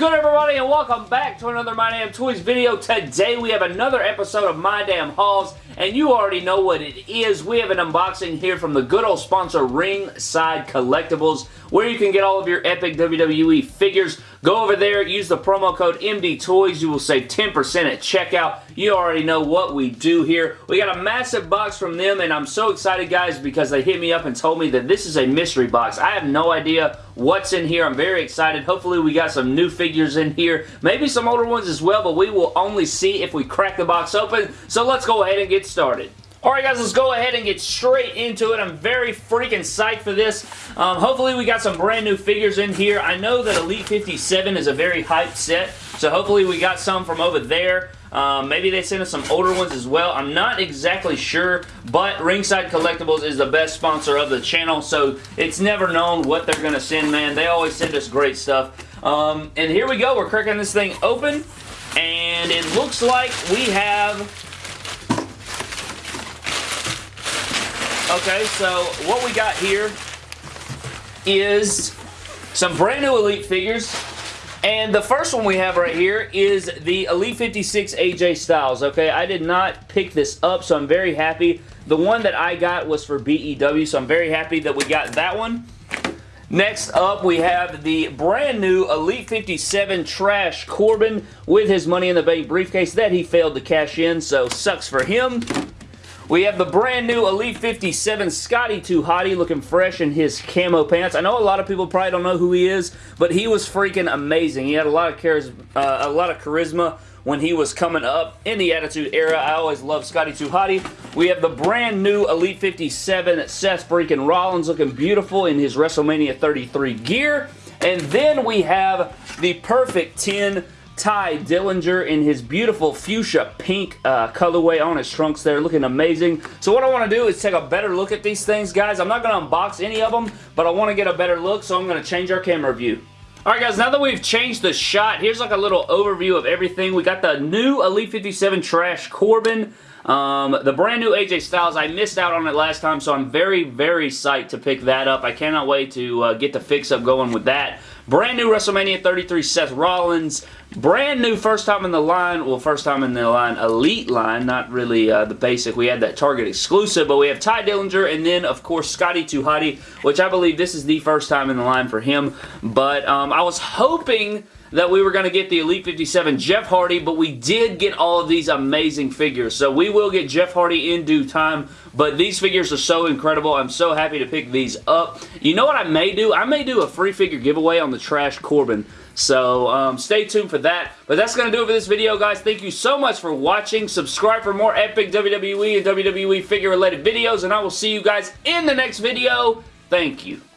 good everybody and welcome back to another My Damn Toys video. Today we have another episode of My Damn Hauls and you already know what it is. We have an unboxing here from the good old sponsor Ringside Collectibles where you can get all of your epic WWE figures. Go over there, use the promo code MDTOYS. You will save 10% at checkout. You already know what we do here. We got a massive box from them and I'm so excited guys because they hit me up and told me that this is a mystery box. I have no idea what's in here. I'm very excited. Hopefully we got some new figures in here. Maybe some older ones as well, but we will only see if we crack the box open. So let's go ahead and get started. Alright guys, let's go ahead and get straight into it. I'm very freaking psyched for this. Um, hopefully we got some brand new figures in here. I know that Elite 57 is a very hyped set, so hopefully we got some from over there. Um, maybe they sent us some older ones as well. I'm not exactly sure, but Ringside Collectibles is the best sponsor of the channel, so it's never known what they're going to send, man. They always send us great stuff. Um, and here we go. We're cracking this thing open, and it looks like we have Okay, so what we got here is some brand new Elite figures. And the first one we have right here is the Elite 56 AJ Styles, okay? I did not pick this up, so I'm very happy. The one that I got was for BEW, so I'm very happy that we got that one. Next up, we have the brand new Elite 57 Trash Corbin with his Money in the Bank briefcase that he failed to cash in, so sucks for him. We have the brand new Elite 57 Scotty 2 Hottie looking fresh in his camo pants. I know a lot of people probably don't know who he is, but he was freaking amazing. He had a lot of charisma, uh, a lot of charisma when he was coming up in the Attitude Era. I always love Scotty 2 Hottie. We have the brand new Elite 57 Seth freaking Rollins looking beautiful in his WrestleMania 33 gear. And then we have the perfect 10 Tye Dillinger in his beautiful fuchsia pink uh, colorway on his trunks there, looking amazing. So what I want to do is take a better look at these things, guys. I'm not going to unbox any of them, but I want to get a better look, so I'm going to change our camera view. Alright guys, now that we've changed the shot, here's like a little overview of everything. We got the new Elite 57 Trash Corbin. Um, the brand new AJ Styles, I missed out on it last time, so I'm very, very psyched to pick that up. I cannot wait to uh, get the fix-up going with that. Brand new WrestleMania 33 Seth Rollins. Brand new first time in the line, well first time in the line, Elite line, not really uh, the basic. We had that Target exclusive, but we have Tye Dillinger and then of course Scotty 2 Hottie, which I believe this is the first time in the line for him. But um, I was hoping that we were going to get the Elite 57 Jeff Hardy, but we did get all of these amazing figures. So we will get Jeff Hardy in due time, but these figures are so incredible. I'm so happy to pick these up. You know what I may do? I may do a free figure giveaway on the Trash Corbin. So um, stay tuned for that. But that's going to do it for this video, guys. Thank you so much for watching. Subscribe for more epic WWE and WWE figure related videos, and I will see you guys in the next video. Thank you.